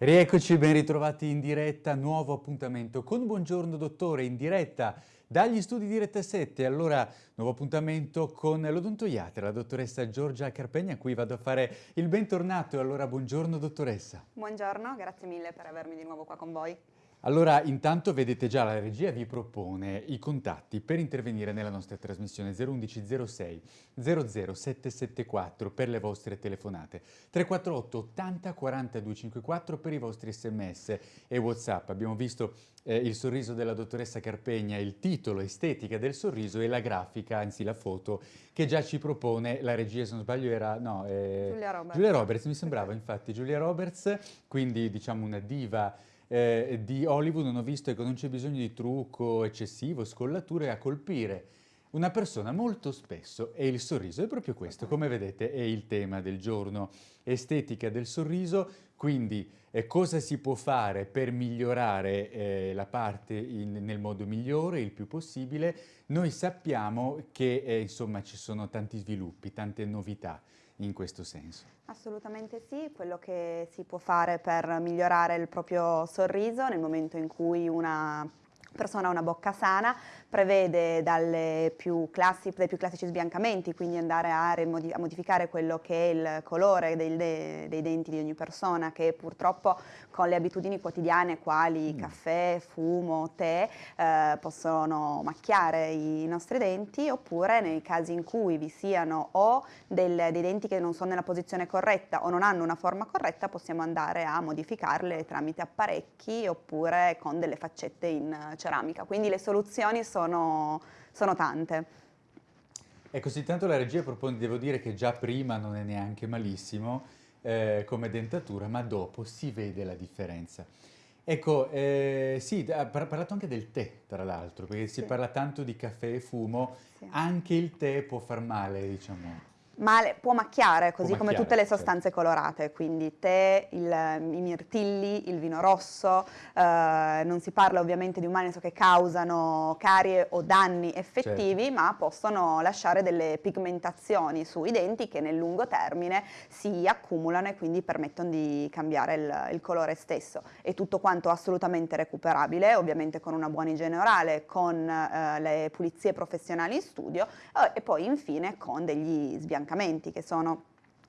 Rieccoci, ben ritrovati in diretta, nuovo appuntamento con Buongiorno Dottore in diretta dagli studi di Rete 7. Allora, nuovo appuntamento con l'odontoiatra, la dottoressa Giorgia Carpegna, a cui vado a fare il bentornato. Allora, buongiorno dottoressa. Buongiorno, grazie mille per avermi di nuovo qua con voi. Allora, intanto vedete già la regia vi propone i contatti per intervenire nella nostra trasmissione 011 06 00774 per le vostre telefonate, 348 80 42 54 per i vostri sms e whatsapp. Abbiamo visto eh, il sorriso della dottoressa Carpegna, il titolo estetica del sorriso e la grafica, anzi la foto, che già ci propone la regia, se non sbaglio era, no, eh, Giulia Roberts. Giulia Roberts, mi sembrava infatti Giulia Roberts, quindi diciamo una diva eh, di Hollywood non ho visto che non c'è bisogno di trucco eccessivo, scollature a colpire una persona molto spesso e il sorriso è proprio questo, come vedete è il tema del giorno, estetica del sorriso, quindi eh, cosa si può fare per migliorare eh, la parte in, nel modo migliore, il più possibile. Noi sappiamo che eh, insomma ci sono tanti sviluppi, tante novità in questo senso. Assolutamente sì, quello che si può fare per migliorare il proprio sorriso nel momento in cui una persona ha una bocca sana prevede più classi, dai più classici sbiancamenti, quindi andare a, a, modificare quello che è il colore dei, dei, denti di ogni persona che purtroppo con le abitudini quotidiane quali mm. caffè, fumo, tè eh, possono macchiare i nostri denti oppure nei casi in cui vi siano o del, dei denti che non sono nella posizione corretta o non hanno una forma corretta possiamo andare a modificarle tramite apparecchi oppure con delle faccette in ceramica. Quindi le soluzioni sono sono, sono tante. Ecco, tanto la regia propone, devo dire che già prima non è neanche malissimo eh, come dentatura, ma dopo si vede la differenza. Ecco, eh, sì, ha parlato anche del tè, tra l'altro, perché sì. si parla tanto di caffè e fumo, sì. anche il tè può far male, diciamo male, può macchiare, così può come tutte le sostanze certo. colorate, quindi tè, il, i mirtilli, il vino rosso, eh, non si parla ovviamente di umani che causano carie o danni effettivi, certo. ma possono lasciare delle pigmentazioni sui denti che nel lungo termine si accumulano e quindi permettono di cambiare il, il colore stesso. E tutto quanto assolutamente recuperabile, ovviamente con una buona igiene orale, con eh, le pulizie professionali in studio eh, e poi infine con degli sbiancamenti affiancamenti che sono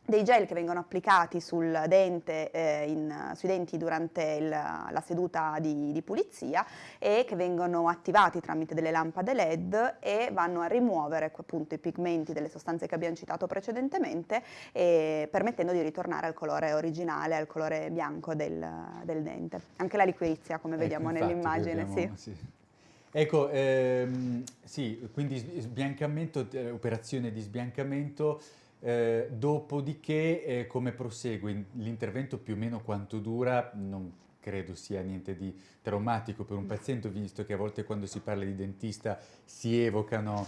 dei gel che vengono applicati sul dente, eh, in, sui denti durante il, la seduta di, di, pulizia e che vengono attivati tramite delle lampade LED e vanno a rimuovere appunto i pigmenti delle sostanze che abbiamo citato precedentemente permettendo di ritornare al colore originale, al colore bianco del, del dente. Anche la liquirizia come ecco, vediamo nell'immagine. Sì. sì. Ecco, ehm, sì, quindi sbiancamento, eh, operazione di sbiancamento, eh, dopodiché eh, come prosegue? L'intervento più o meno quanto dura, non credo sia niente di traumatico per un paziente, visto che a volte quando si parla di dentista si evocano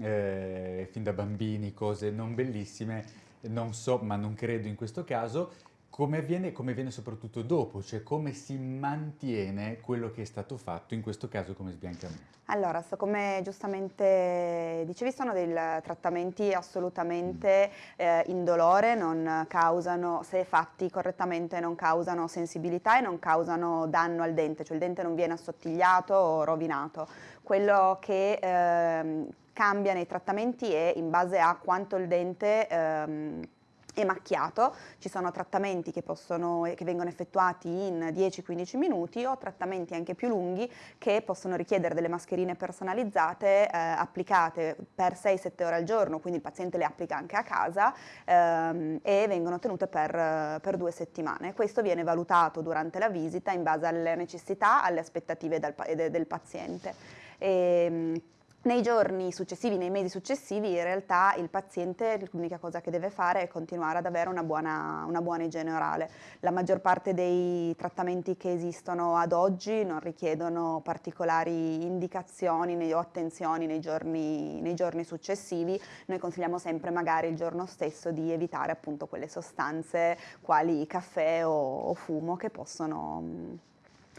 eh, fin da bambini cose non bellissime, non so, ma non credo in questo caso, come avviene, come avviene soprattutto dopo, cioè come si mantiene quello che è stato fatto, in questo caso come sbiancamento? Allora, so come giustamente dicevi, sono dei trattamenti assolutamente mm. eh, indolore, non causano, se fatti correttamente, non causano sensibilità e non causano danno al dente, cioè il dente non viene assottigliato o rovinato. Quello che eh, cambia nei trattamenti è in base a quanto il dente... Eh, è macchiato, ci sono trattamenti che, possono, che vengono effettuati in 10-15 minuti o trattamenti anche più lunghi che possono richiedere delle mascherine personalizzate eh, applicate per 6-7 ore al giorno, quindi il paziente le applica anche a casa ehm, e vengono tenute per, per, due settimane. Questo viene valutato durante la visita in base alle necessità, alle aspettative del, del paziente. E, ehm, nei giorni successivi, nei mesi successivi, in realtà il paziente l'unica cosa che deve fare è continuare ad avere una buona, una buona, igiene orale. La maggior parte dei trattamenti che esistono ad oggi non richiedono particolari indicazioni o attenzioni nei giorni, nei giorni successivi. Noi consigliamo sempre magari il giorno stesso di evitare appunto quelle sostanze quali caffè o, o fumo che possono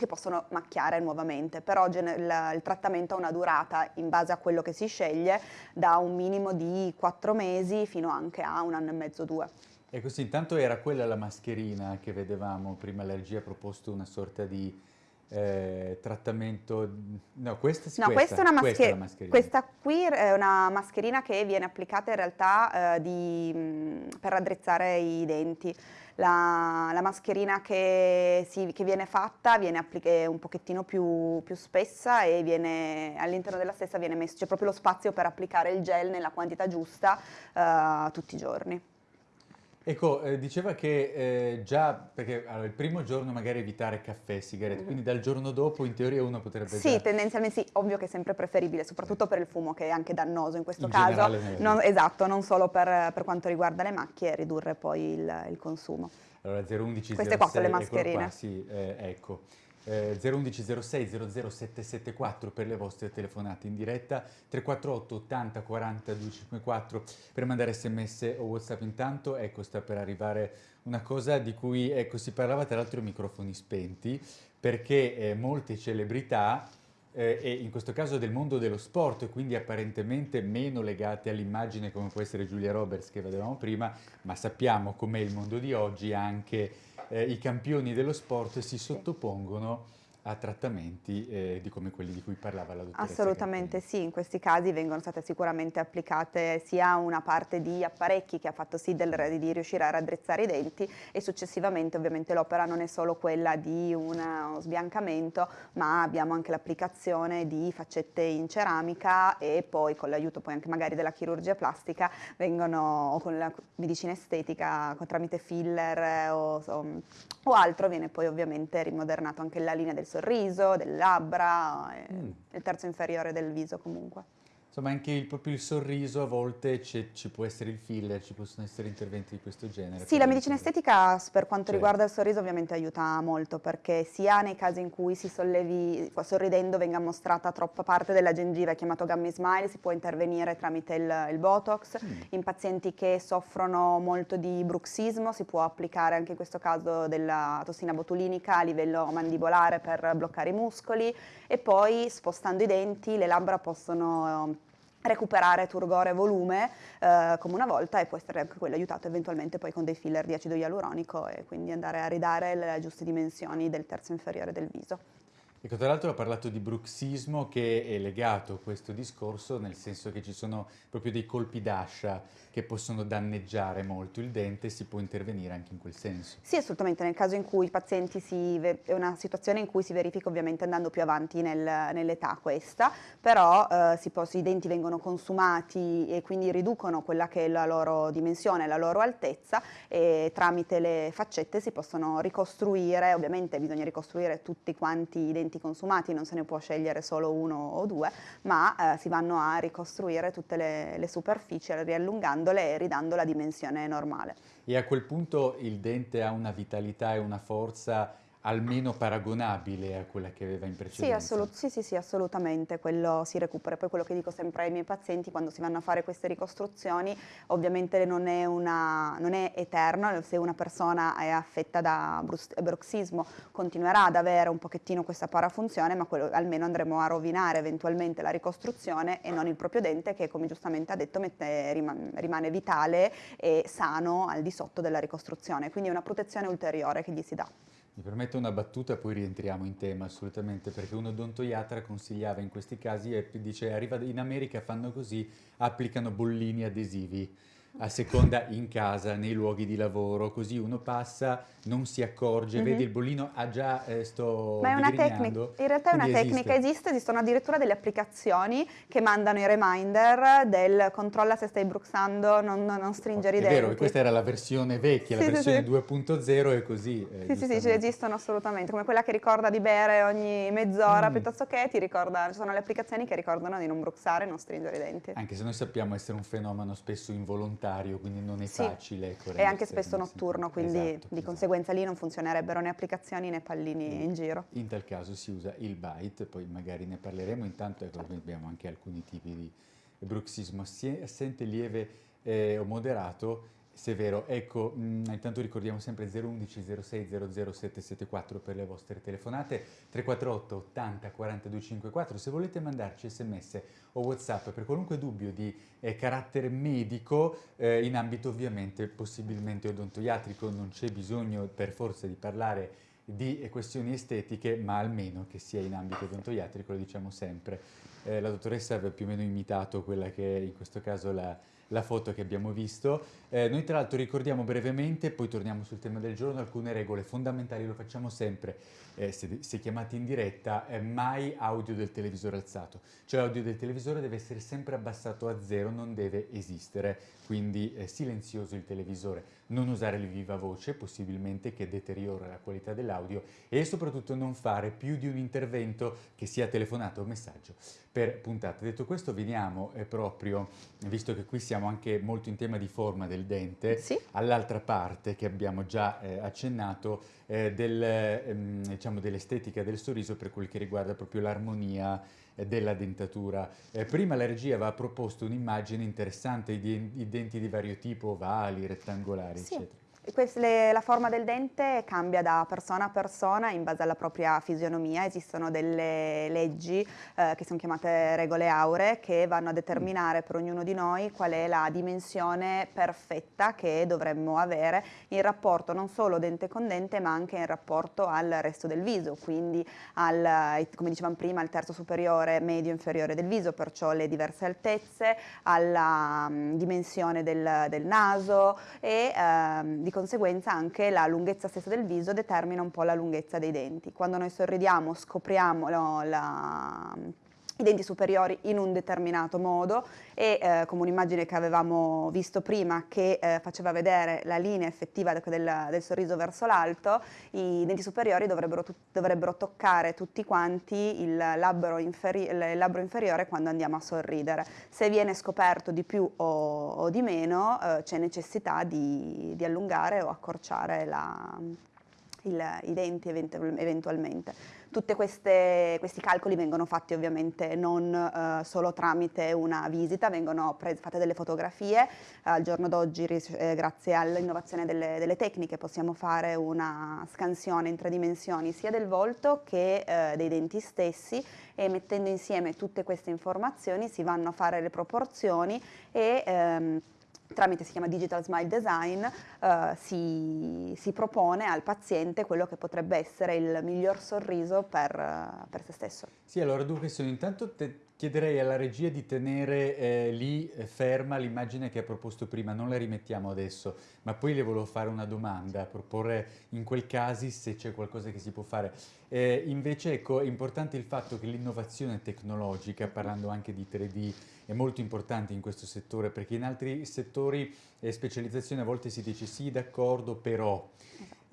che possono macchiare nuovamente, però il, il, trattamento ha una durata in base a quello che si sceglie da un minimo di 4 mesi fino anche a un anno e mezzo, due. E così intanto era quella la mascherina che vedevamo, prima la regia ha proposto una sorta di eh, trattamento, no questa, no, questa, questa, è una questa, mascherina. questa qui è una mascherina che viene applicata in realtà eh, di, mh, per raddrizzare i denti. La, la mascherina che, si, che, viene fatta viene un pochettino più, più spessa e all'interno della stessa viene messo, c'è proprio lo spazio per applicare il gel nella quantità giusta eh, tutti i giorni. Ecco, eh, diceva che eh, già, perché allora, il primo giorno magari evitare caffè e sigarette, mm. quindi dal giorno dopo in teoria uno potrebbe Sì, già... tendenzialmente sì, ovvio che è sempre preferibile, soprattutto per il fumo che è anche dannoso in questo in caso. Non, esatto, non solo per, per, quanto riguarda le macchie, ridurre poi il, il consumo. Allora 011 Queste 06, qua sono le mascherine. Qua, sì, eh, ecco eh, 011 06 00774 per le vostre telefonate in diretta, 348 80 40 254 per mandare sms o whatsapp intanto, ecco sta per arrivare una cosa di cui ecco, si parlava tra l'altro microfoni spenti, perché eh, molte celebrità eh, e in questo caso del mondo dello sport, quindi apparentemente meno legate all'immagine come può essere Giulia Roberts che vedevamo prima, ma sappiamo com'è il mondo di oggi anche eh, i campioni dello sport si sottopongono a trattamenti eh, di come quelli di cui parlava la dottoressa Assolutamente Gattini. sì, in questi casi vengono state sicuramente applicate sia una parte di apparecchi che ha fatto sì del, di riuscire a raddrizzare i denti e successivamente ovviamente l'opera non è solo quella di uno sbiancamento ma abbiamo anche l'applicazione di faccette in ceramica e poi con l'aiuto poi anche magari della chirurgia plastica vengono o con la medicina estetica tramite filler o, o, o altro viene poi ovviamente rimodernato anche la linea del sorriso, delle labbra, mm. il terzo inferiore del viso comunque. Insomma, anche il, proprio il sorriso a volte ci può essere il filler, ci possono essere interventi di questo genere. Sì, la medicina estetica per quanto certo. riguarda il sorriso ovviamente aiuta molto perché sia nei casi in cui si sollevi, sorridendo venga mostrata troppa parte della gengiva, chiamato gummy smile, si può intervenire tramite il, il botox. Mm. In pazienti che soffrono molto di bruxismo si può applicare anche in questo caso della tossina botulinica a livello mandibolare per bloccare i muscoli e poi spostando i denti le labbra possono recuperare turgore e volume eh, come una volta e può essere anche quello aiutato eventualmente poi con dei filler di acido ialuronico e quindi andare a ridare le giuste dimensioni del terzo inferiore del viso. Ecco, tra l'altro ha parlato di bruxismo che è legato a questo discorso, nel senso che ci sono proprio dei colpi d'ascia che possono danneggiare molto il dente, si può intervenire anche in quel senso. Sì, assolutamente, nel caso in cui i pazienti si, è una situazione in cui si verifica ovviamente andando più avanti nel, nell'età questa, però eh, può, i denti vengono consumati e quindi riducono quella che è la loro dimensione, la loro altezza e tramite le faccette si possono ricostruire, ovviamente bisogna ricostruire tutti quanti i denti consumati, non se ne può scegliere solo uno o due, ma eh, si vanno a ricostruire tutte le, le superfici riallungandole e ridando la dimensione normale. E a quel punto il dente ha una vitalità e una forza almeno paragonabile a quella che aveva in precedenza. Sì, sì, sì, sì, assolutamente, quello si recupera. Poi quello che dico sempre ai miei pazienti quando si vanno a fare queste ricostruzioni, ovviamente non è, una, non è eterno, se una persona è affetta da bruxismo continuerà ad avere un pochettino questa parafunzione, ma quello, almeno andremo a rovinare eventualmente la ricostruzione e non il proprio dente che, come giustamente ha detto, mette, rimane vitale e sano al di sotto della ricostruzione. Quindi è una protezione ulteriore che gli si dà. Mi permetto una battuta, poi rientriamo in tema assolutamente, perché un odontoiatra consigliava in questi casi e dice arriva in America fanno così, applicano bollini adesivi a seconda in casa, nei luoghi di lavoro, così uno passa, non si accorge, mm -hmm. vedi il bollino, ah già eh, sto Ma è una tecnica, in realtà è una esiste. tecnica, esiste, esistono addirittura delle applicazioni che mandano i reminder del controlla se stai bruxando, non, non stringere oh, i denti. È vero, questa era la versione vecchia, sì, la versione sì, 2.0 e così. Eh, sì, sì, sì, esistono assolutamente, come quella che ricorda di bere ogni mezz'ora, mm. piuttosto che ti ricorda, ci sono le applicazioni che ricordano di non bruxare non stringere i denti. Anche se noi sappiamo essere un fenomeno spesso involontario volontario, quindi non è sì. facile. E anche spesso notturno, quindi esatto, di esatto. conseguenza lì non funzionerebbe né applicazioni né pallini mm. in giro. In tal caso si usa il bite, poi magari ne parleremo, intanto ecco, abbiamo anche alcuni tipi di bruxismo assente, lieve eh, o moderato Severo, ecco, mh, mm, intanto ricordiamo sempre 011 06 00774 per le vostre telefonate, 348 80 42 54, se volete mandarci sms o whatsapp per qualunque dubbio di eh, carattere medico, eh, in ambito ovviamente possibilmente odontoiatrico, non c'è bisogno per forza di parlare di questioni estetiche, ma almeno che sia in ambito odontoiatrico, lo diciamo sempre. Eh, la dottoressa aveva più o meno imitato quella che è in questo caso la la foto che abbiamo visto. Eh, noi tra l'altro ricordiamo brevemente, poi torniamo sul tema del giorno, alcune regole fondamentali, lo facciamo sempre, eh, se, se, chiamati in diretta, eh, mai audio del televisore alzato. Cioè l'audio del televisore deve essere sempre abbassato a zero, non deve esistere, quindi eh, silenzioso il televisore. Non usare il viva voce, possibilmente che deteriora la qualità dell'audio e soprattutto non fare più di un intervento che sia telefonato o messaggio per puntata. Detto questo veniamo eh, proprio, visto che qui siamo anche molto in tema di forma del dente, sì. all'altra parte che abbiamo già eh, accennato eh, del, ehm, diciamo dell'estetica del sorriso per quel che riguarda proprio l'armonia eh, della dentatura. Eh, prima la regia aveva proposto un'immagine interessante di, di, denti di vario tipo, ovali, rettangolari, sì. eccetera la forma del dente cambia da persona a persona in base alla propria fisionomia, esistono delle leggi eh, che sono chiamate regole auree che vanno a determinare per ognuno di noi qual è la dimensione perfetta che dovremmo avere in rapporto non solo dente con dente ma anche in rapporto al resto del viso, quindi al, come dicevamo prima al terzo superiore medio inferiore del viso, perciò le diverse altezze, alla um, dimensione del, del, naso e um, di conseguenza anche la lunghezza stessa del viso determina un po' la lunghezza dei denti. Quando noi sorridiamo scopriamo no, la, i denti superiori in un determinato modo e eh, come un'immagine che avevamo visto prima che eh, faceva vedere la linea effettiva del, del sorriso verso l'alto, i denti superiori dovrebbero, dovrebbero toccare tutti quanti il labbro, il labbro, inferiore quando andiamo a sorridere. Se viene scoperto di più o, o di meno eh, c'è necessità di, di, allungare o accorciare la, il, i denti eventualmente. Tutti questi calcoli vengono fatti ovviamente non eh, solo tramite una visita, vengono fatte delle fotografie, al giorno d'oggi eh, grazie all'innovazione delle, delle, tecniche possiamo fare una scansione in tre dimensioni sia del volto che eh, dei denti stessi e mettendo insieme tutte queste informazioni si vanno a fare le proporzioni e ehm, tramite si chiama Digital Smile Design, eh, si, si, propone al paziente quello che potrebbe essere il miglior sorriso per, per se stesso. Sì, allora dunque sono intanto te chiederei alla regia di tenere eh, lì eh, ferma l'immagine che ha proposto prima, non la rimettiamo adesso, ma poi le volevo fare una domanda, proporre in quel caso se c'è qualcosa che si può fare. Eh, invece ecco, è importante il fatto che l'innovazione tecnologica, parlando anche di 3D, è molto importante in questo settore perché in altri settori e specializzazione a volte si dice sì d'accordo però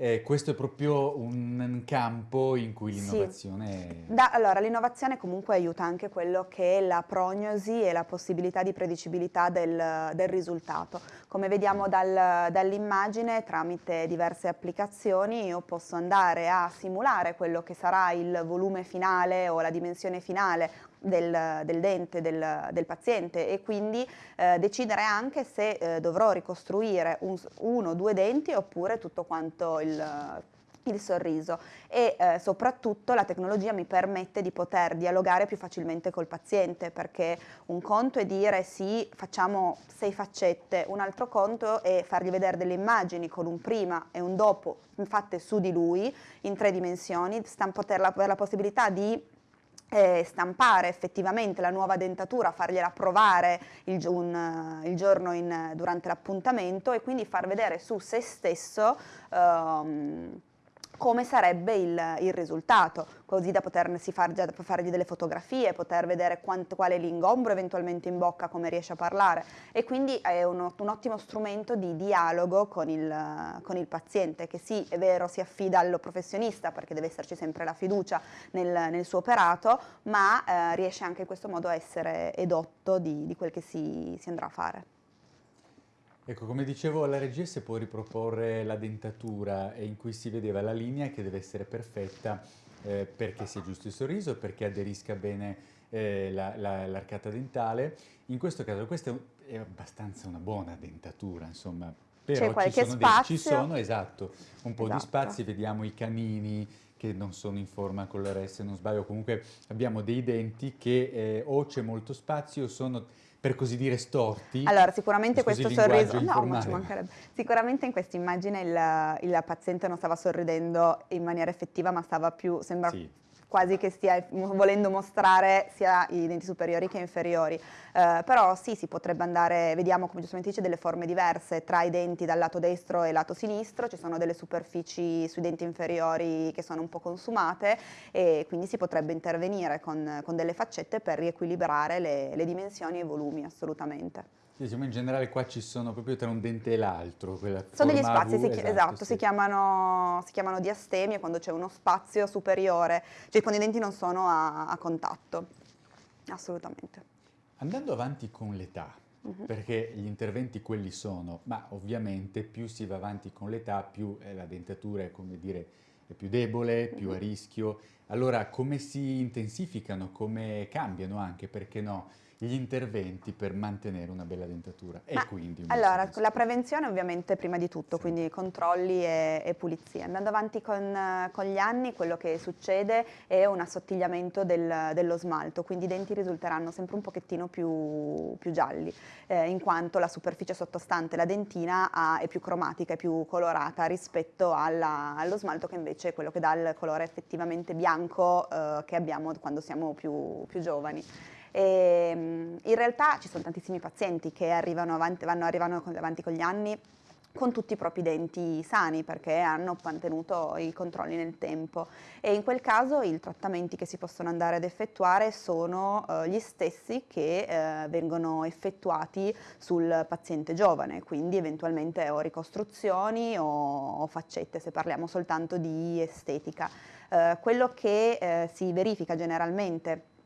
eh, questo è proprio un campo in cui l'innovazione... Sì. allora, l'innovazione comunque aiuta anche quello che è la prognosi e la possibilità di predicibilità del, del risultato. Come vediamo dal, dall'immagine, tramite diverse applicazioni io posso andare a simulare quello che sarà il volume finale o la dimensione finale del, del dente del, del, paziente e quindi eh, decidere anche se eh, dovrò ricostruire un, uno o due denti oppure tutto quanto il il sorriso. E eh, soprattutto la tecnologia mi permette di poter dialogare più facilmente col paziente perché un conto è dire sì facciamo sei faccette, un altro conto è fargli vedere delle immagini con un prima e un dopo fatte su di lui in tre dimensioni, poter avere la possibilità di eh, stampare effettivamente la nuova dentatura, fargliela provare il, un, il giorno in, durante l'appuntamento e quindi far vedere su se stesso ehm, come sarebbe il, il, risultato, così da potersi far, già, fargli delle fotografie, poter vedere quanto, qual è l'ingombro eventualmente in bocca, come riesce a parlare e quindi è un, un ottimo strumento di dialogo con il, con il, paziente che sì, è vero, si affida allo professionista perché deve esserci sempre la fiducia nel, nel suo operato, ma eh, riesce anche in questo modo a essere edotto di, di quel che si, si andrà a fare. Ecco, come dicevo, alla regia si può riproporre la dentatura in cui si vedeva la linea che deve essere perfetta eh, perché sia giusto il sorriso, perché aderisca bene eh, l'arcata la, la, dentale. In questo caso questa è abbastanza una buona dentatura, insomma, Però c'è qualche ci sono spazio. Dei, ci sono, esatto, un po' Esatto. di spazi, vediamo i canini che non sono in forma con se non sbaglio, comunque abbiamo dei denti che eh, o c'è molto spazio o sono per così dire storti. Allora, sicuramente questo sorriso... No, ma ci mancherebbe. Sicuramente in questa immagine il, il paziente non stava sorridendo in maniera effettiva, ma stava più... sembra Sì. Quasi che stia volendo mostrare sia i denti superiori che inferiori. Eh, però sì, si potrebbe andare, vediamo come giustamente dice, delle forme diverse tra i denti dal lato destro e lato sinistro, ci sono delle superfici sui denti inferiori che sono un po' consumate e quindi si potrebbe intervenire con, con delle faccette per riequilibrare le, le dimensioni e i volumi assolutamente. Sì, diciamo in generale qua ci sono proprio tra un dente e l'altro. Sono degli spazi, V, si chi- esatto, sì. si, chiamano, si chiamano diastemie quando c'è uno spazio superiore, cioè quando i denti non sono a, a contatto, assolutamente. Andando avanti con l'età, Mhm. perché gli interventi quelli sono, ma ovviamente più si va avanti con l'età, più eh, la dentatura è come dire è più debole, più Mhm. a rischio. Allora, come si intensificano, come cambiano anche, perché no, gli interventi per mantenere una bella dentatura? E Ma, quindi un Allora, sorriso. la prevenzione ovviamente prima di tutto, Sì. quindi controlli e, e pulizie. Andando avanti con, con gli anni, quello che succede è un assottigliamento del- dello smalto, quindi i denti risulteranno sempre un pochettino più, più gialli, eh, in quanto la superficie sottostante la dentina ha- è più cromatica, è più colorata rispetto alla- allo smalto che invece è quello che dà il colore effettivamente bianco eh, che abbiamo quando siamo più, più giovani. E, mm, in realtà ci sono tantissimi pazienti che arrivano avanti, vanno, arrivano avanti con gli anni con tutti i propri denti sani perché hanno mantenuto i controlli nel tempo e in quel caso i trattamenti che si possono andare ad effettuare sono eh, gli stessi che eh, vengono effettuati sul paziente giovane, quindi eventualmente o ricostruzioni o, o faccette se parliamo soltanto di estetica. Eh, quello che eh, si verifica generalmente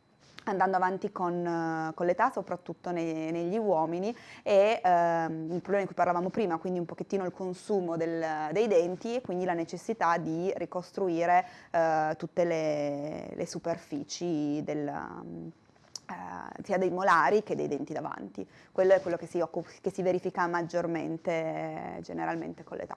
andando avanti con, eh, con l'età, soprattutto nei- negli uomini, è ehm, il problema di cui parlavamo prima, quindi un pochettino il consumo del- dei denti e quindi la necessità di ricostruire eh, tutte le, le superfici del, eh, sia dei molari che dei denti davanti. Quello è quello che si, che si verifica maggiormente, generalmente con l'età.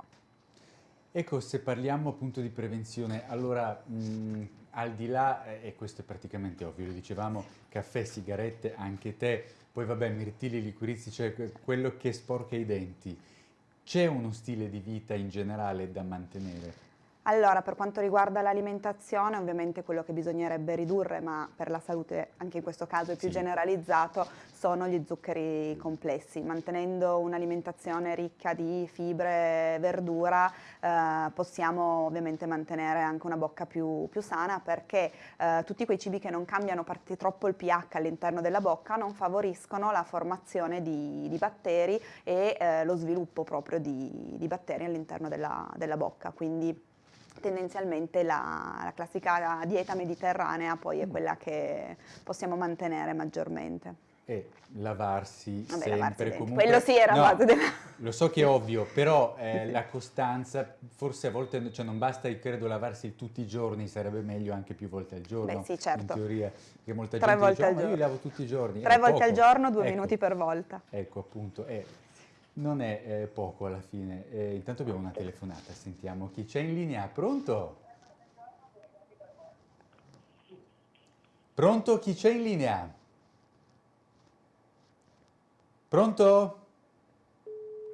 Ecco, se parliamo appunto di prevenzione, allora mh, al di là, e questo è praticamente ovvio, lo dicevamo, caffè, sigarette, anche te, poi vabbè, mirtilli, liquirizi, cioè que- quello che sporca i denti, c'è uno stile di vita in generale da mantenere? Allora, per quanto riguarda l'alimentazione, ovviamente quello che bisognerebbe ridurre, ma per la salute anche in questo caso è più Sì. generalizzato, sono gli zuccheri complessi. Mantenendo un'alimentazione ricca di fibre, verdura, eh, possiamo ovviamente mantenere anche una bocca più, più sana perché eh, tutti quei cibi che non cambiano parti- troppo il pH all'interno della bocca non favoriscono la formazione di, di batteri e eh, lo sviluppo proprio di, di batteri all'interno della, della bocca. Quindi tendenzialmente la, la classica dieta mediterranea poi è Mm. quella che possiamo mantenere maggiormente. E lavarsi Vabbè, sempre lavarsi comunque... Quello sì era No, della... Lo so che è ovvio, però eh, la costanza, forse a volte cioè non basta, credo, lavarsi tutti i giorni, sarebbe meglio anche più volte al giorno. Beh, sì, certo. In teoria, che molta Tre gente volte dice, al "Oh, ma io giorno." lavo tutti i giorni. Tre volte al poco. giorno, due Ecco, minuti per volta. Ecco, appunto, eh, non è eh, poco alla fine. Eh, intanto abbiamo una telefonata, sentiamo chi c'è in linea. Pronto? Pronto? Chi c'è in linea? Pronto?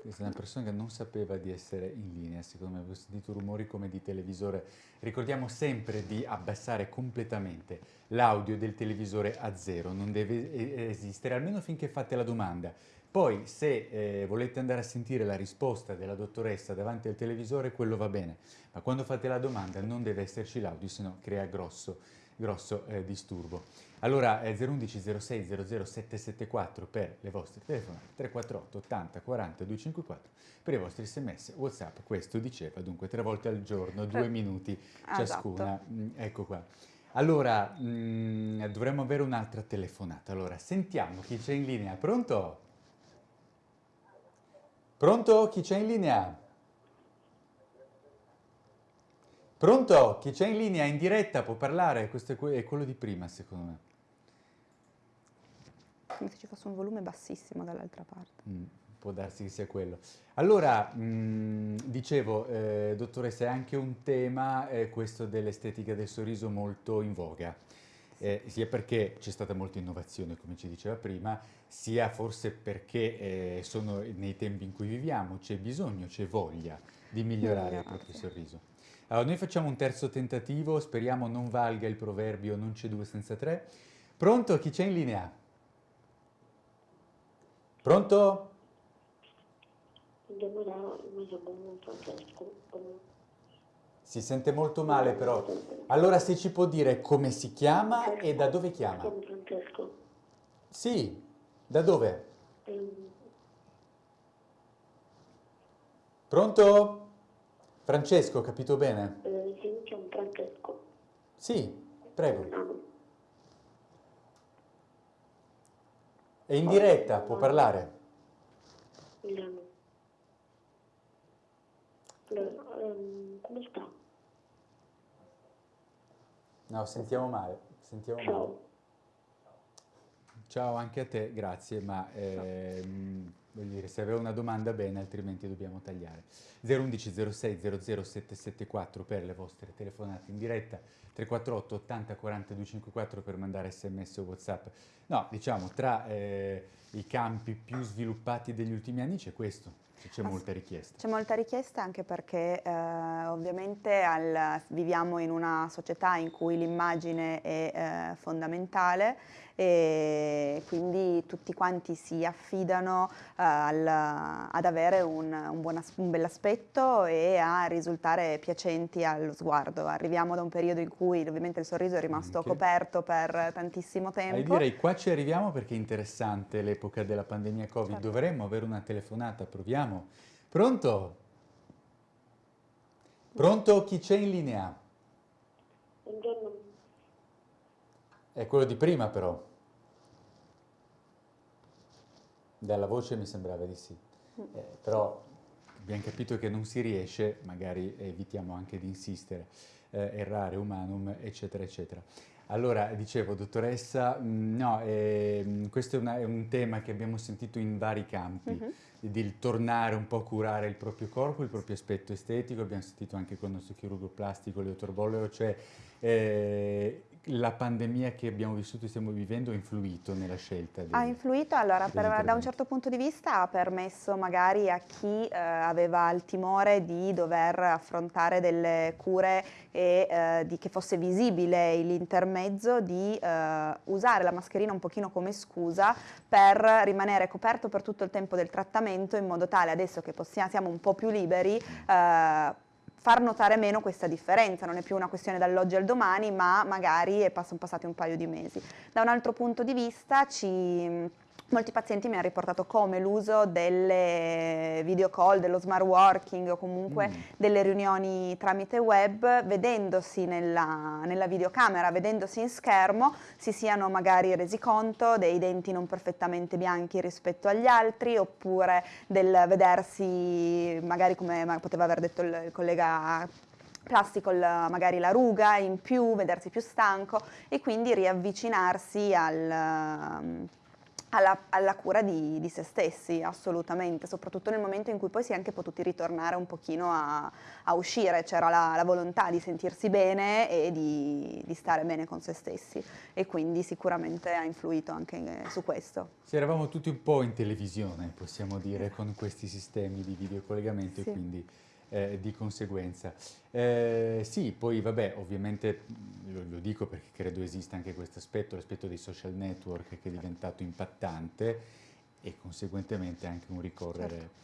Questa è una persona che non sapeva di essere in linea, secondo me, avevo sentito rumori come di televisore. Ricordiamo sempre di abbassare completamente l'audio del televisore a zero, non deve eh, esistere, almeno finché fate la domanda. Poi, se eh, volete andare a sentire la risposta della dottoressa davanti al televisore, quello va bene, ma quando fate la domanda non deve esserci l'audio, se no crea grosso, grosso eh, disturbo. Allora, eh, 011 06 00 774 per le vostre telefonate, 348 80 40 254 per i vostri sms, whatsapp, questo diceva, dunque tre volte al giorno, due minuti Ah, ciascuna. Mm, ecco qua. Allora, mm, dovremmo avere un'altra telefonata. Allora, sentiamo chi c'è in linea. Pronto? Pronto? Chi c'è in linea? Pronto? Chi c'è in linea? In diretta può parlare? Questo è, que- è quello di prima, secondo me. Come se ci fosse un volume bassissimo dall'altra parte. Mm. può darsi che sia quello. Allora, mh, dicevo, eh, dottoressa, è anche un tema, eh, questo dell'estetica del sorriso, molto in voga. Eh, sia perché c'è stata molta innovazione, come ci diceva prima, sia forse perché eh, sono nei tempi in cui viviamo, c'è bisogno, c'è voglia di migliorare il proprio sorriso. Allora, noi facciamo un terzo tentativo, speriamo non valga il proverbio non c'è due senza tre. Pronto? Chi c'è in linea? Pronto? Si sente molto male però. Allora se ci può dire come si chiama e da dove chiama? Francesco. Sì, da dove? Ehm, Pronto? Francesco, ho capito bene? eh, sì, chiamo Francesco. Sì, prego. È in diretta, può parlare. Milano. Allora, ehm, come sta? No, sentiamo male, sentiamo male. Ciao. Ciao anche a te, grazie, ma ehm, voglio dire, se aveva una domanda bene, altrimenti dobbiamo tagliare. 011 06 00 774 per le vostre telefonate in diretta, 348 80 40 254 per mandare sms o whatsapp. No, diciamo, tra eh, i campi più sviluppati degli ultimi anni c'è questo, c'è molta richiesta. C'è molta richiesta anche perché eh, ovviamente al- viviamo in una società in cui l'immagine è eh, fondamentale e quindi tutti quanti si affidano eh, al- ad avere un, un buon as- un bell'aspetto e a risultare piacenti allo sguardo. Arriviamo da un periodo in cui ovviamente il sorriso è rimasto Anche. coperto per tantissimo tempo. io direi qua ci arriviamo perché è interessante l'epoca della pandemia Covid. Certo. Dovremmo avere una telefonata, proviamo. Pronto? Pronto? Chi c'è in linea? Buongiorno. È quello di prima però. Dalla voce mi sembrava di sì. Eh, però abbiamo capito che non si riesce, magari evitiamo anche di insistere, eh, errare umanum, eccetera, eccetera. Allora, dicevo, dottoressa, mh, no, ehm, questo è, una- è un tema che abbiamo sentito in vari campi, Mhm. di, di tornare un po' a curare il proprio corpo, il proprio aspetto estetico, abbiamo sentito anche con il nostro chirurgo plastico, Leo Torbollero, cioè eh, la pandemia che abbiamo vissuto e stiamo vivendo ha influito nella scelta. Ha dei- influito, allora per- da un certo punto di vista ha permesso magari a chi eh, aveva il timore di dover affrontare delle cure e eh, di che fosse visibile l'intermezzo di eh, usare la mascherina un pochino come scusa per rimanere coperto per tutto il tempo del trattamento in modo tale adesso che possiamo, siamo un po' più liberi eh, far notare meno questa differenza, non è più una questione dall'oggi al domani, ma magari sono passati un paio di mesi. Da un altro punto di vista, ci- molti pazienti mi hanno riportato come l'uso delle video call, dello smart working o comunque Mm. delle riunioni tramite web, vedendosi nella, nella videocamera, vedendosi in schermo, si siano magari resi conto dei denti non perfettamente bianchi rispetto agli altri, oppure del vedersi, magari come poteva aver detto il, il collega plastico magari la ruga in più, vedersi più stanco e quindi riavvicinarsi al, alla, alla cura di, di se stessi, assolutamente, soprattutto nel momento in cui poi si è anche potuti ritornare un pochino a, a uscire, c'era la, la volontà di sentirsi bene e di, di stare bene con se stessi e quindi sicuramente ha influito anche su questo. Sì, eravamo tutti un po' in televisione, possiamo dire, con questi sistemi di videocollegamento Sì. e quindi eh, di conseguenza. Eh, sì, poi vabbè, ovviamente lo, lo dico perché credo esista anche questo aspetto, l'aspetto dei social network che è diventato impattante e conseguentemente anche un ricorrere.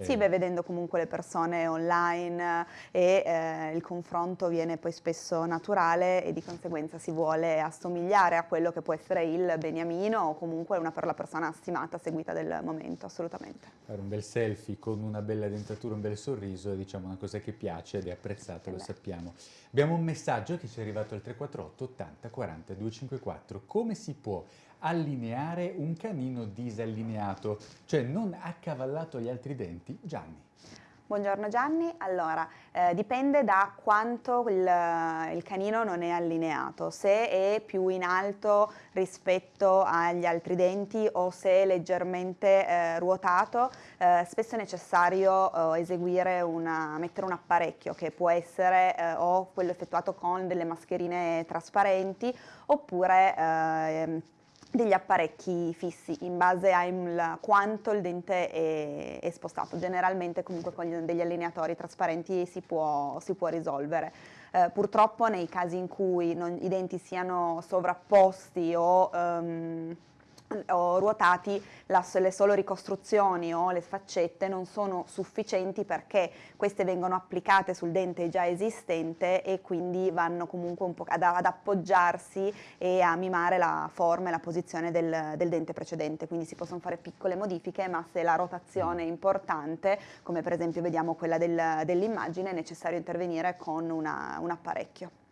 Sì, eh, beh, vedendo comunque le persone online eh, e eh, il confronto viene poi spesso naturale e di conseguenza si vuole assomigliare a quello che può essere il beniamino o comunque una per la persona stimata, seguita del momento, assolutamente. Fare un bel selfie con una bella dentatura, un bel sorriso è diciamo una cosa che piace ed è apprezzata, Eh lo sappiamo. Abbiamo un messaggio che ci è arrivato al 348 80 40 254. Come si può allineare un canino disallineato, cioè non accavallato agli altri denti? Gianni. Buongiorno Gianni, allora eh, dipende da quanto il, il, canino non è allineato, se è più in alto rispetto agli altri denti o se è leggermente eh, ruotato, eh, spesso è necessario eh, eseguire una, mettere un apparecchio che può essere eh, o quello effettuato con delle mascherine trasparenti oppure ehm, degli apparecchi fissi in base a quanto il dente è, è, spostato. Generalmente comunque con degli allineatori trasparenti si può, si può risolvere. Eh, purtroppo nei casi in cui non, i denti siano sovrapposti o um, o ruotati la, le solo ricostruzioni o le faccette non sono sufficienti perché queste vengono applicate sul dente già esistente e quindi vanno comunque un po' ad, ad appoggiarsi e a mimare la forma e la posizione del, del, dente precedente, quindi si possono fare piccole modifiche ma se la rotazione è importante, come per esempio vediamo quella del, dell'immagine, è necessario intervenire con una, un apparecchio.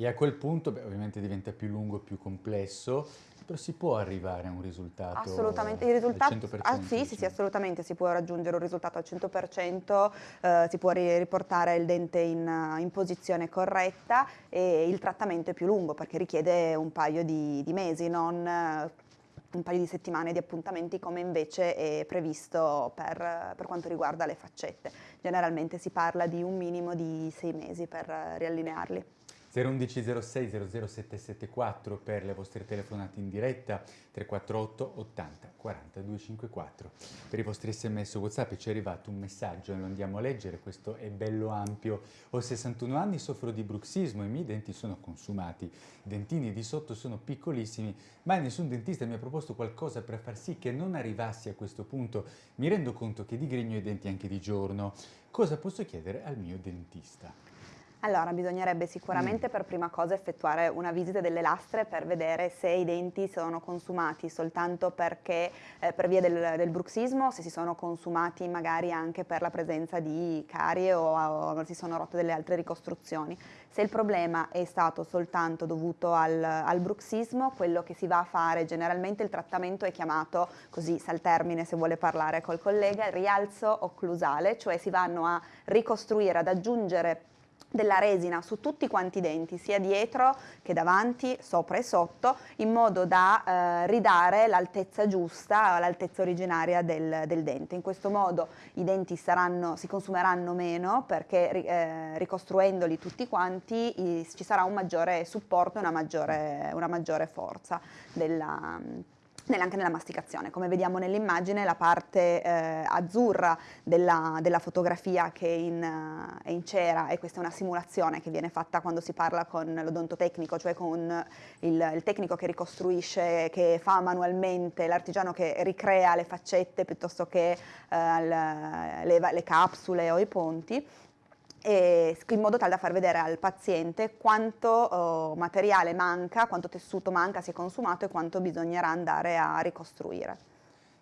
E a quel punto beh, ovviamente diventa più lungo, e più complesso, però si può arrivare a un risultato assolutamente, il risultato, al 100%? Ah, sì, diciamo. sì, sì, assolutamente, si può raggiungere un risultato al 100%, eh, si può riportare il dente in, in, posizione corretta e il trattamento è più lungo perché richiede un paio di, di mesi, non un paio di settimane di appuntamenti come invece è previsto per, per, quanto riguarda le faccette. Generalmente si parla di un minimo di sei mesi per riallinearli. 011 06 00774 per le vostre telefonate in diretta, 348 80 40 254. Per i vostri sms whatsapp ci è arrivato un messaggio, lo andiamo a leggere, questo è bello ampio. Ho 61 anni, soffro di bruxismo, i miei denti sono consumati, i dentini di sotto sono piccolissimi, ma nessun dentista mi ha proposto qualcosa per far sì che non arrivassi a questo punto. Mi rendo conto che digrigno i denti anche di giorno. Cosa posso chiedere al mio dentista? Allora, bisognerebbe sicuramente mm. per prima cosa effettuare una visita delle lastre per vedere se i denti sono consumati soltanto perché eh, per via del, del, bruxismo, se si sono consumati magari anche per la presenza di carie o, o si sono rotte delle altre ricostruzioni. Se il problema è stato soltanto dovuto al, al bruxismo, quello che si va a fare generalmente il trattamento è chiamato, così sa il termine se vuole parlare col collega, rialzo occlusale, cioè si vanno a ricostruire, ad aggiungere della resina su tutti quanti i denti, sia dietro che davanti, sopra e sotto, in modo da eh, ridare l'altezza giusta, l'altezza originaria del, del, dente. In questo modo i denti saranno, si consumeranno meno perché eh, ricostruendoli tutti quanti i, ci sarà un maggiore supporto e una maggiore, una maggiore forza della anche nella masticazione. Come vediamo nell'immagine la parte eh, azzurra della, della, fotografia che è in, uh, è in, cera e questa è una simulazione che viene fatta quando si parla con l'odontotecnico, cioè con il, il, tecnico che ricostruisce, che fa manualmente, l'artigiano che ricrea le faccette piuttosto che uh, le, le capsule o i ponti in modo tale da far vedere al paziente quanto oh, materiale manca, quanto tessuto manca, si è consumato e quanto bisognerà andare a ricostruire.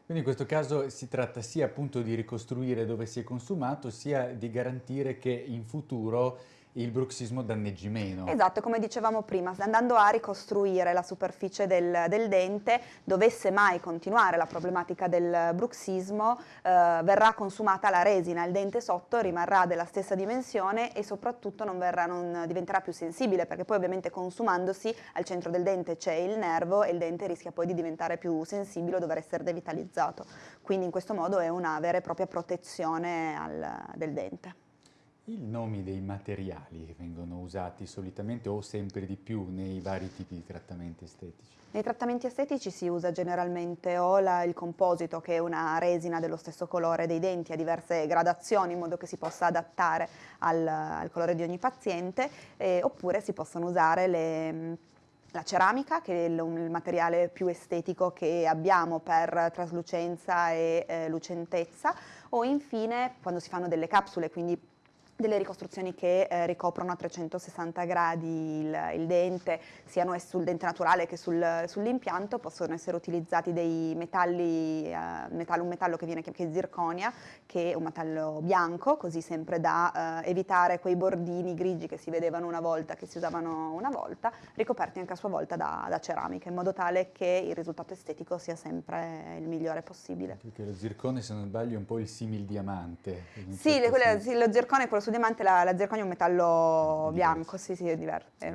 Quindi in questo caso si tratta sia appunto di ricostruire dove si è consumato, sia di garantire che in futuro il bruxismo danneggi meno. Esatto, come dicevamo prima, andando a ricostruire la superficie del, del dente, dovesse mai continuare la problematica del bruxismo, eh, verrà consumata la resina, il dente sotto rimarrà della stessa dimensione e soprattutto non, verrà, non diventerà più sensibile, perché poi ovviamente consumandosi al centro del dente c'è il nervo e il dente rischia poi di diventare più sensibile o dover essere devitalizzato. Quindi in questo modo è una vera e propria protezione al, del dente. I nomi dei materiali che vengono usati solitamente o sempre di più nei vari tipi di trattamenti estetici? Nei trattamenti estetici si usa generalmente o la, il composito che è una resina dello stesso colore dei denti a diverse gradazioni in modo che si possa adattare al, al colore di ogni paziente eh, oppure si possono usare le la ceramica, che è il, materiale più estetico che abbiamo per traslucenza e eh, lucentezza, o infine quando si fanno delle capsule, quindi delle ricostruzioni che eh, ricoprono a 360 gradi il, il dente, siano sul dente naturale che sul, sull'impianto, possono essere utilizzati dei metalli, eh, metallo, un metallo che viene che è zirconia, che è un metallo bianco, così sempre da eh, evitare quei bordini grigi che si vedevano una volta, che si usavano una volta, ricoperti anche a sua volta da, da ceramica, in modo tale che il risultato estetico sia sempre il migliore possibile. Perché lo zircone, se non sbaglio, è un po' il simil diamante. Sì, certo quelle, sì, lo zircone è quello su diamante la, la zirconia è un metallo bianco, sì, sì, è diverso. Sì.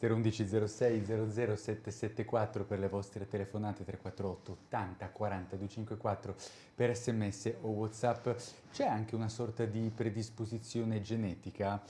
011 06 00 774 per le vostre telefonate 348 80 40 254 per sms o whatsapp c'è anche una sorta di predisposizione genetica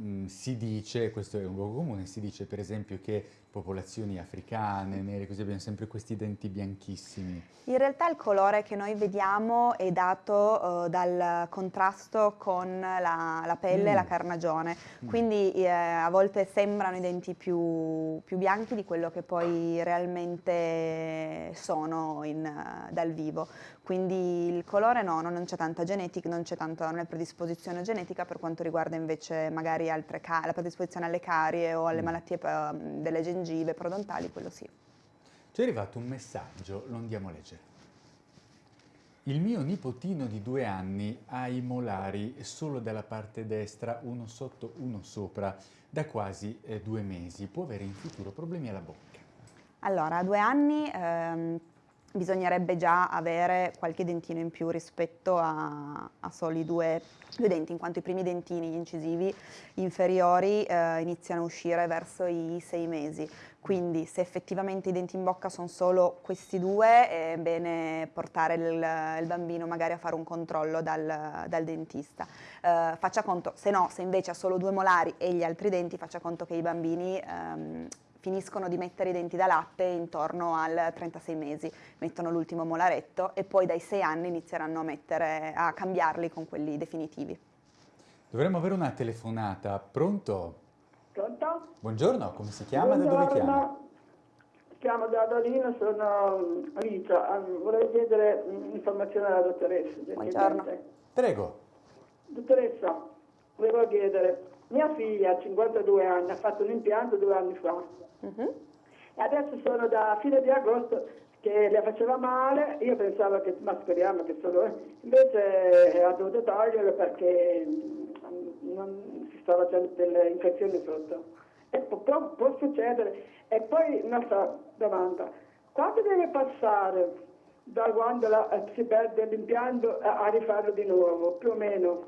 mm, si dice, questo è un luogo comune, si dice per esempio che popolazioni africane, nere, così abbiamo sempre questi denti bianchissimi. In realtà il colore che noi vediamo è dato uh, dal contrasto con la, la pelle mm. e la carnagione, mm. quindi eh, a volte sembrano i denti più, più, bianchi di quello che poi realmente sono in, dal vivo. Quindi il colore no, non c'è tanta genetica, non c'è tanta non è predisposizione genetica per quanto riguarda invece magari altre la predisposizione alle carie o alle mm. malattie uh, delle gengive gengive, prodontali, quello sì. Ci è arrivato un messaggio, lo andiamo a leggere. Il mio nipotino di due anni ha i molari solo dalla parte destra, uno sotto, uno sopra, da quasi eh, due mesi. Può avere in futuro problemi alla bocca. Allora, a due anni ehm, bisognerebbe già avere qualche dentino in più rispetto a, a soli due, due, denti, in quanto i primi dentini, gli incisivi inferiori, eh, iniziano a uscire verso i sei mesi. Quindi se effettivamente i denti in bocca sono solo questi due, è bene portare il, il bambino magari a fare un controllo dal, dal dentista. Eh, faccia conto, se no, se invece ha solo due molari e gli altri denti, faccia conto che i bambini ehm, finiscono di mettere i denti da latte intorno al 36 mesi, mettono l'ultimo molaretto e poi dai 6 anni inizieranno a, mettere, a cambiarli con quelli definitivi. Dovremmo avere una telefonata. Pronto? Pronto? Buongiorno, come si chiama? Da dove chiama? Chiamo da Torino, sono Rita. Vorrei chiedere informazioni alla dottoressa. Buongiorno. Prego. Dottoressa, volevo chiedere, mia figlia ha 52 anni, ha fatto un impianto due anni fa. Uh-huh. E adesso sono da fine di agosto che le faceva male, io pensavo che, ma speriamo che solo, invece ha dovuto toglierlo perché mm, non si stava facendo delle infezioni sotto. E può, può succedere. E poi un'altra domanda, quanto deve passare da quando la, eh, si perde l'impianto a, a rifarlo di nuovo, più o meno?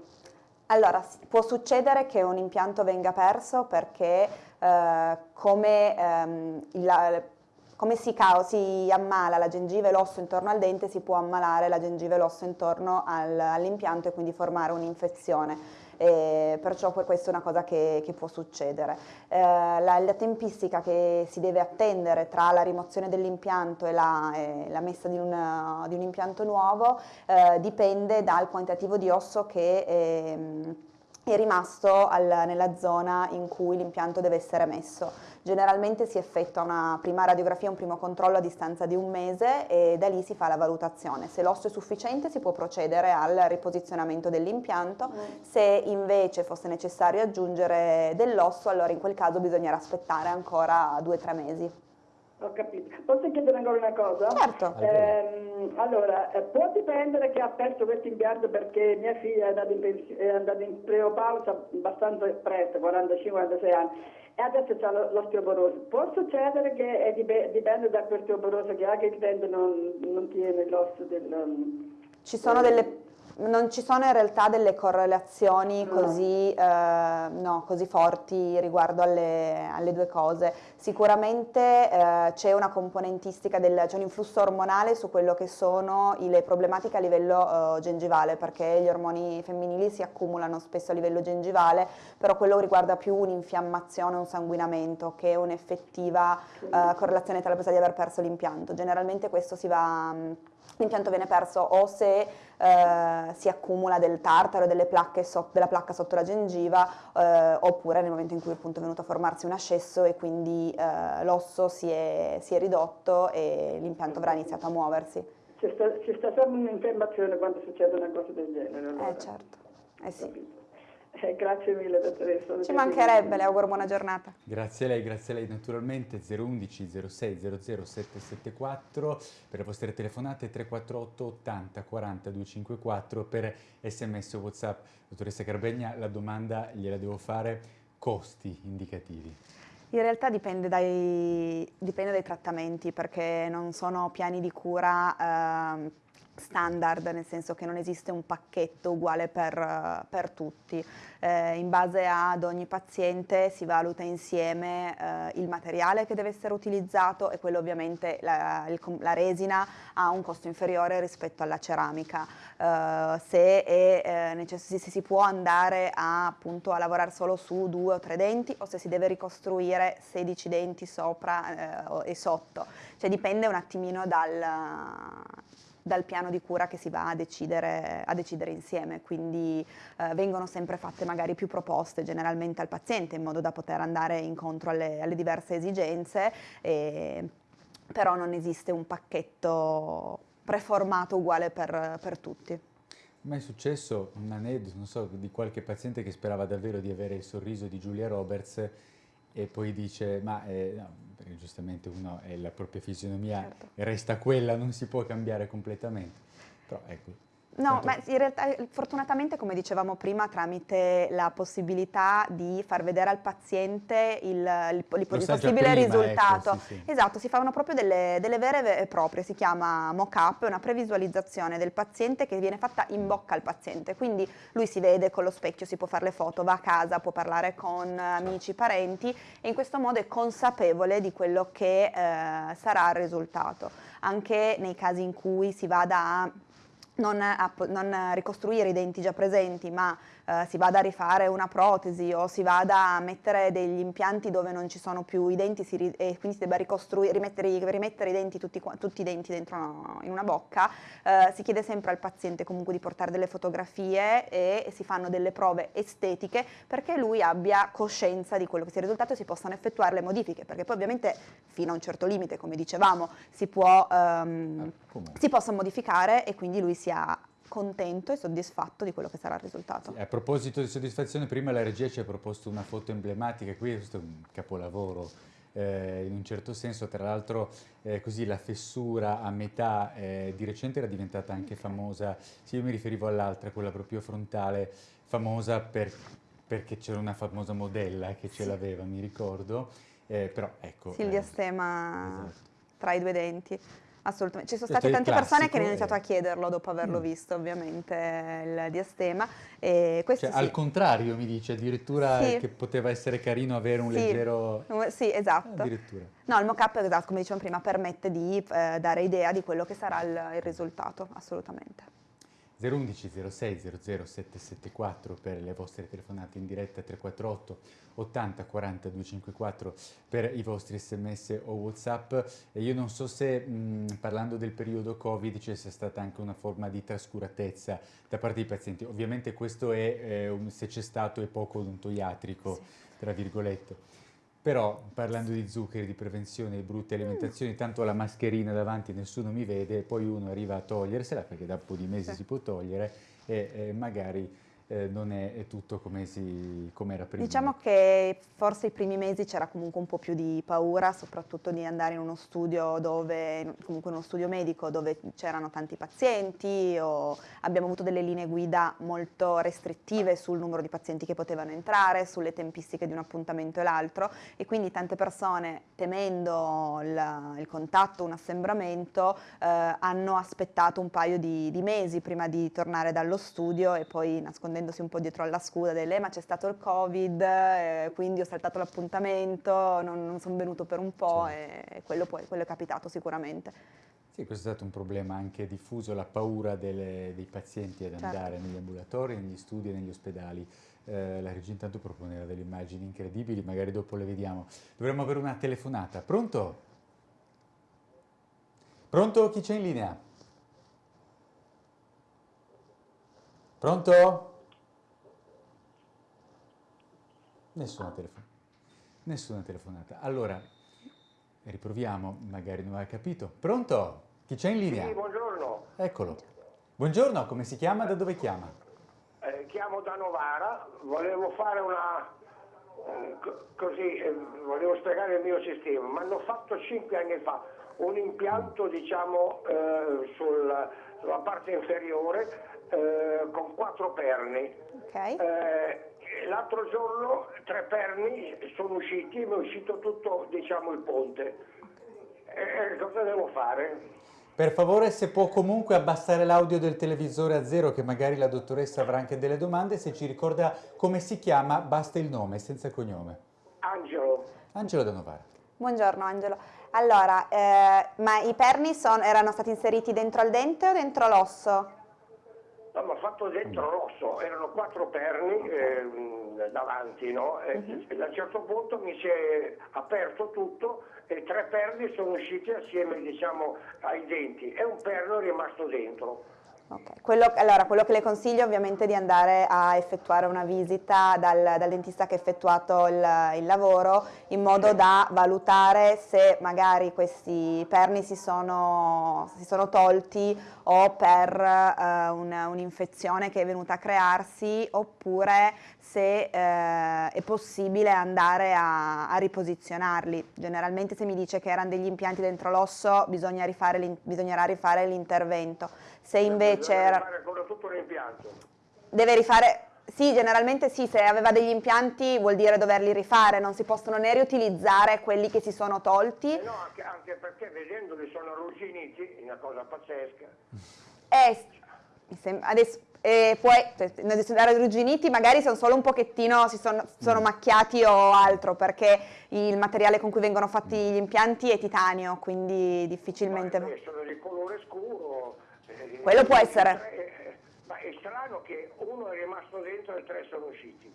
Allora, può succedere che un impianto venga perso perché eh, come, ehm, il, come si, si, ammala la gengiva e l'osso intorno al dente, si può ammalare la gengiva e l'osso intorno al, all'impianto e quindi formare un'infezione. E perciò questa è una cosa che, che può succedere. Eh, la, la, tempistica che si deve attendere tra la rimozione dell'impianto e la, la messa di un, di un, impianto nuovo eh, dipende dal quantitativo di osso che... Eh, è rimasto al, nella zona in cui l'impianto deve essere messo. Generalmente si effettua una prima radiografia, un primo controllo a distanza di un mese e da lì si fa la valutazione. Se l'osso è sufficiente si può procedere al riposizionamento dell'impianto, mm. se invece fosse necessario aggiungere dell'osso allora in quel caso bisognerà aspettare ancora due o tre mesi. Ho capito. Posso chiedere ancora una cosa? Certo. Eh, allora, può dipendere che ha perso questo impianto perché mia figlia è andata in, è andata in preopausa abbastanza presto, 45-46 anni, e adesso ha l'osteoporosi. Può succedere che dipende da quest'osteoporosi che ha che il dente non, non tiene l'osso del... Um, Ci sono delle non ci sono in realtà delle correlazioni così, eh, no, così forti riguardo alle, alle, due cose. Sicuramente eh, c'è una componentistica, del, c'è un influsso ormonale su quello che sono le problematiche a livello eh, gengivale, perché gli ormoni femminili si accumulano spesso a livello gengivale, però quello riguarda più un'infiammazione, un sanguinamento, che un'effettiva eh, correlazione tra la possibilità di aver perso l'impianto. Generalmente questo si va l'impianto viene perso o se eh, si accumula del tartaro, delle placche so, della placca sotto la gengiva eh, oppure nel momento in cui appunto è venuto a formarsi un ascesso e quindi eh, l'osso si è, si è, ridotto e l'impianto avrà iniziato a muoversi. C'è sta, sempre un'infiammazione quando succede una cosa del genere. Allora. Eh certo, eh sì. Eh, grazie mille dottoressa. Ci mancherebbe, le auguro buona giornata. Grazie a lei, grazie a lei naturalmente 011 06 00 774 per le vostre telefonate 348 80 40 254 per sms o whatsapp. Dottoressa Carbegna, la domanda gliela devo fare, costi indicativi. In realtà dipende dai, dipende dai trattamenti perché non sono piani di cura eh, standard, nel senso che non esiste un pacchetto uguale per, per tutti. Eh, in base ad ogni paziente si valuta insieme eh, il materiale che deve essere utilizzato e quello ovviamente la, il, la resina ha un costo inferiore rispetto alla ceramica. Eh, se, è, eh, se, si può andare a, appunto, a lavorare solo su due o tre denti o se si deve ricostruire 16 denti sopra eh, e sotto, cioè dipende un attimino dal, dal piano di cura che si va a decidere, a decidere insieme, quindi eh, vengono sempre fatte magari più proposte generalmente al paziente in modo da poter andare incontro alle, alle diverse esigenze, e, però non esiste un pacchetto preformato uguale per, per tutti. Ma è successo un aneddoto, non so, di qualche paziente che sperava davvero di avere il sorriso di Giulia Roberts e poi dice, ma eh, no, perché giustamente uno è la propria fisionomia certo. resta quella, non si può cambiare completamente. Però ecco, No, ma in realtà fortunatamente come dicevamo prima tramite la possibilità di far vedere al paziente il, il, il, il possibile prima, ecco, risultato. Ecco, sì, sì. Esatto, si fanno proprio delle, delle, vere e proprie, si chiama mock-up, è una previsualizzazione del paziente che viene fatta in bocca al paziente, quindi lui si vede con lo specchio, si può fare le foto, va a casa, può parlare con amici, parenti e in questo modo è consapevole di quello che eh, sarà il risultato. Anche nei casi in cui si vada a non, non, ricostruire i denti già presenti, ma eh, si vada a rifare una protesi o si vada a mettere degli impianti dove non ci sono più i denti e quindi si debba rimettere, rimettere i denti, tutti, tutti, i denti dentro una, in una bocca, eh, si chiede sempre al paziente comunque di portare delle fotografie e, e si fanno delle prove estetiche perché lui abbia coscienza di quello che sia il risultato e si possano effettuare le modifiche, perché poi ovviamente fino a un certo limite, come dicevamo, si, può, um, si possono modificare e quindi lui sia contento e soddisfatto di quello che sarà il risultato. Sì, a proposito di soddisfazione, prima la regia ci ha proposto una foto emblematica, qui questo è un capolavoro eh, in un certo senso, tra l'altro eh, così la fessura a metà eh, di recente era diventata anche famosa, sì io mi riferivo all'altra, quella proprio frontale, famosa per, perché c'era una famosa modella che ce l'aveva, mi ricordo, eh, però ecco... Silvia eh, Stema esatto. tra i due denti. Assolutamente, ci sono state tante persone che hanno iniziato a chiederlo dopo averlo mm. visto ovviamente il diastema. E cioè, sì. Al contrario mi dice addirittura sì. che poteva essere carino avere un sì. leggero... Sì, esatto. Addirittura. No, il mock-up, esatto, come dicevamo prima, permette di eh, dare idea di quello che sarà il, il risultato, assolutamente. 011 06 00 774 per le vostre telefonate in diretta 348 80 40 254 per i vostri sms o whatsapp. E io non so se mh, parlando del periodo covid ci sia stata anche una forma di trascuratezza da parte dei pazienti. Ovviamente questo è eh, se c'è stato è poco odontoiatrico sì. tra virgolette però parlando di zuccheri, di prevenzione, di brutte alimentazioni, tanto la mascherina davanti nessuno mi vede, poi uno arriva a togliersela perché da un po' di mesi si può togliere e, e magari eh, non è, è, tutto come, si, come era prima. Diciamo che forse i primi mesi c'era comunque un po' più di paura, soprattutto di andare in uno studio dove, comunque uno studio medico dove c'erano tanti pazienti o abbiamo avuto delle linee guida molto restrittive sul numero di pazienti che potevano entrare, sulle tempistiche di un appuntamento e l'altro e quindi tante persone temendo il, il contatto, un assembramento, eh, hanno aspettato un paio di, di mesi prima di tornare dallo studio e poi nascondere nascondendosi un po' dietro alla scusa delle ma c'è stato il covid, eh, quindi ho saltato l'appuntamento, non, non sono venuto per un po' sì. e quello, poi, quello è capitato sicuramente. Sì, questo è stato un problema anche diffuso, la paura delle, dei pazienti ad certo. andare negli ambulatori, negli studi e negli ospedali. Eh, la regia intanto proponeva delle immagini incredibili, magari dopo le vediamo. Dovremmo avere una telefonata. Pronto? Pronto? Chi c'è in linea? Pronto? Nessuna telefonata. Nessuna telefonata. Allora, riproviamo, magari non hai capito. Pronto? Chi c'è in linea? Sì, buongiorno. Eccolo. Buongiorno, come si chiama? Da dove chiama? Eh, chiamo da Novara, volevo fare una eh, co- così, eh, volevo spiegare il mio sistema. Mi hanno fatto cinque anni fa un impianto diciamo eh, sul- sulla parte inferiore eh, con quattro perni. Ok. Eh, l'altro giorno tre perni sono usciti mi è uscito tutto diciamo il ponte. Eh, cosa devo fare? Per favore, se può comunque abbassare l'audio del televisore a zero, che magari la dottoressa avrà anche delle domande, se ci ricorda come si chiama, basta il nome, senza cognome. Angelo, Angelo da Novara. Buongiorno Angelo. Allora, eh, ma i perni son- erano stati inseriti dentro al dente o dentro l'osso? No, mi ha fatto dentro l'osso, erano quattro perni eh, davanti, no? E, e da un certo punto mi si è aperto tutto e tre perni sono usciti assieme diciamo ai denti e un perno è rimasto dentro. Ok, quello, allora quello che le consiglio ovviamente è di andare a effettuare una visita dal, dal dentista che ha effettuato il, il lavoro in modo da valutare se magari questi perni si sono, si sono tolti o per eh, un- un'infezione che è venuta a crearsi oppure se eh, è possibile andare a, a riposizionarli. Generalmente se mi dice che erano degli impianti dentro l'osso bisognerà rifare l'intervento. Se invece era- fare ancora tutto l'impianto. deve rifare, sì, generalmente sì, se aveva degli impianti vuol dire doverli rifare, non si possono né riutilizzare quelli che si sono tolti. Eh no, anche, anche perché vedendoli sono arrugginiti, una cosa pazzesca. E sembra- adesso, e poi cioè, adesso da arrugginiti magari sono solo un pochettino, si sono, sono macchiati o altro, perché il materiale con cui vengono fatti gli impianti è titanio, quindi difficilmente... Ma, eh, sono di colore scuro. Eh, Quello può eh, essere. eh, Ma è strano che uno è rimasto dentro e tre sono usciti.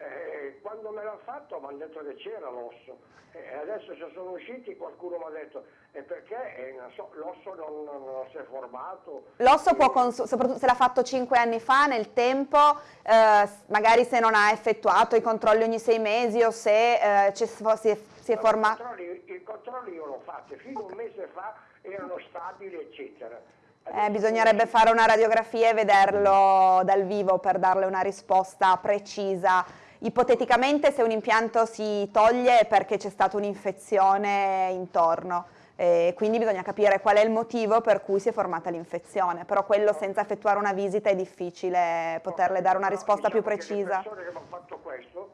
Eh, quando me l'hanno fatto mi hanno detto che c'era l'osso. Eh, adesso se sono usciti qualcuno mi ha detto e perché Eh, so, l'osso non, non- non si è formato. L'osso può, Eh, soprattutto se l'ha fatto 5 anni fa, nel tempo, eh, magari se non ha effettuato i controlli ogni 6 mesi o se eh, si è, si è ma formato... I controlli, i controlli io l'ho fatti, fino a un mese fa erano stabili eccetera. Eh, bisognerebbe fare una radiografia e vederlo dal vivo per darle una risposta precisa. Ipoteticamente se un impianto si toglie è perché c'è stata un'infezione intorno, e quindi bisogna capire qual è il motivo per cui si è formata l'infezione, però quello senza effettuare una visita è difficile poterle dare una risposta più diciamo che precisa. Le persone che mi hanno fatto questo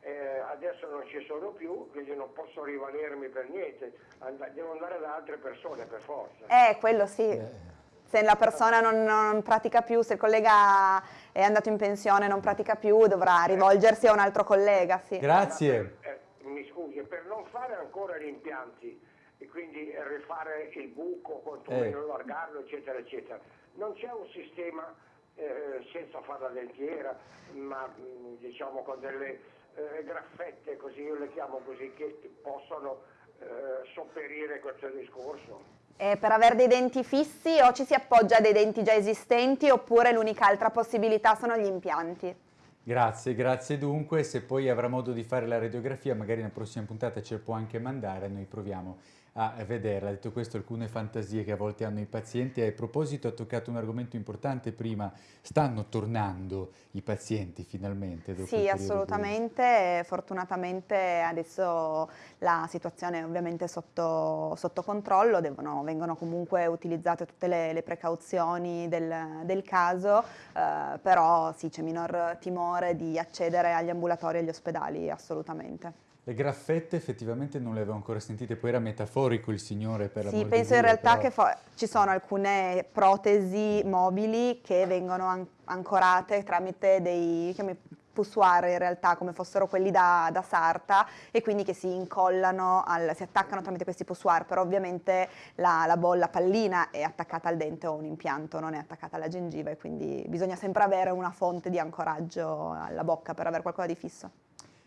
eh, adesso non ci sono più, quindi non posso rivalermi per niente, And- devo andare da altre persone per forza. Eh, quello sì. Se la persona non, non pratica più, se il collega è andato in pensione e non pratica più, dovrà rivolgersi a un altro collega, sì. Grazie. Eh, mi scusi, per non fare ancora gli impianti e quindi rifare il buco, quantomeno Eh. allargarlo, eccetera, eccetera, non c'è un sistema eh, senza fare la dentiera, ma mh, diciamo con delle eh, graffette, così io le chiamo così, che possono eh, sopperire questo discorso. E per avere dei denti fissi o ci si appoggia a dei denti già esistenti oppure l'unica altra possibilità sono gli impianti. Grazie, grazie dunque. Se poi avrà modo di fare la radiografia, magari nella prossima puntata ce la può anche mandare, noi proviamo a vederla. Detto questo, alcune fantasie che a volte hanno i pazienti. A proposito, ha toccato un argomento importante prima. Stanno tornando i pazienti finalmente? Sì, periodo di- assolutamente. Fortunatamente adesso la situazione è ovviamente sotto, sotto controllo, devono- vengono comunque utilizzate tutte le, le precauzioni del, del caso, eh, però sì, c'è minor timore di accedere agli ambulatori e agli ospedali, assolutamente. Le graffette effettivamente non le avevo ancora sentite, poi era metaforico il signore per Sì, l'amor di penso in realtà però- che ci sono alcune protesi mobili che vengono an- ancorate tramite dei chiami, poussoir in realtà, come fossero quelli da, da sarta e quindi che si incollano, al- si attaccano tramite questi poussoir, però ovviamente la, la bolla pallina è attaccata al dente o un impianto non è attaccata alla gengiva e quindi bisogna sempre avere una fonte di ancoraggio alla bocca per avere qualcosa di fisso.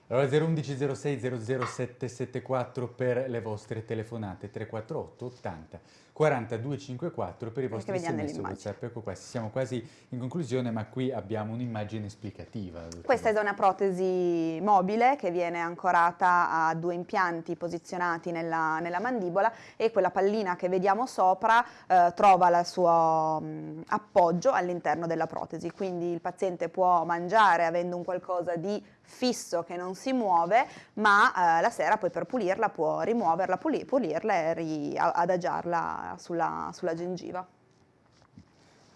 Allora 011 06 00774 per le vostre telefonate 348 80 4254 per i vostri sms. WhatsApp. Ecco qua, siamo quasi in conclusione, ma qui abbiamo un'immagine esplicativa. Questa è una protesi mobile che viene ancorata a due impianti posizionati nella, nella mandibola e quella pallina che vediamo sopra eh, trova il suo mh, appoggio all'interno della protesi, quindi il paziente può mangiare avendo un qualcosa di fisso che non si muove, ma eh, la sera poi per pulirla può rimuoverla, puli- pulirla e adagiarla sulla, sulla gengiva.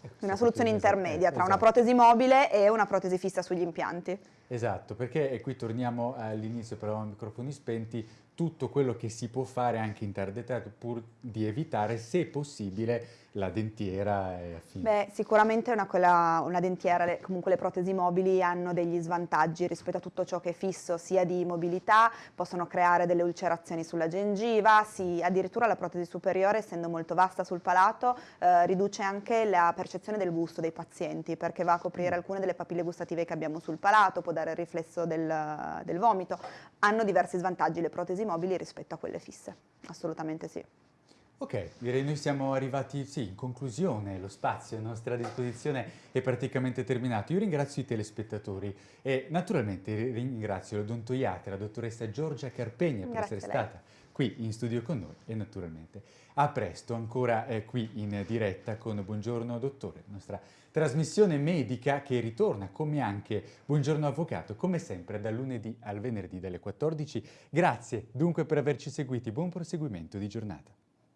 Ecco, Una soluzione proprio- intermedia tra una esatto. protesi mobile e una protesi fissa sugli impianti. Esatto, perché e qui torniamo all'inizio, parlavamo a microfoni spenti, tutto quello che si può fare anche in tarda età pur di evitare, se possibile, la dentiera e affini. Beh, sicuramente una, quella- una dentiera, le- comunque le protesi mobili hanno degli svantaggi rispetto a tutto ciò che è fisso, sia di mobilità, possono creare delle ulcerazioni sulla gengiva, si- addirittura la protesi superiore, essendo molto vasta sul palato, eh, riduce anche la percezione del gusto dei pazienti, perché va a coprire alcune delle papille gustative che abbiamo sul palato, può dare il riflesso del, del vomito. Hanno diversi svantaggi le protesi mobili rispetto a quelle fisse, assolutamente sì. Ok, direi noi siamo arrivati sì, in conclusione, lo spazio a nostra disposizione è praticamente terminato. Io ringrazio i telespettatori e naturalmente ringrazio l'odontoiatra, la dottoressa Giorgia Carpegna per Grazie essere a lei. stata qui in studio con noi e naturalmente a presto ancora eh, qui in diretta con Buongiorno Dottore, nostra trasmissione medica che ritorna come anche Buongiorno Avvocato, come sempre dal lunedì al venerdì dalle 14. Grazie dunque per averci seguiti, buon proseguimento di giornata.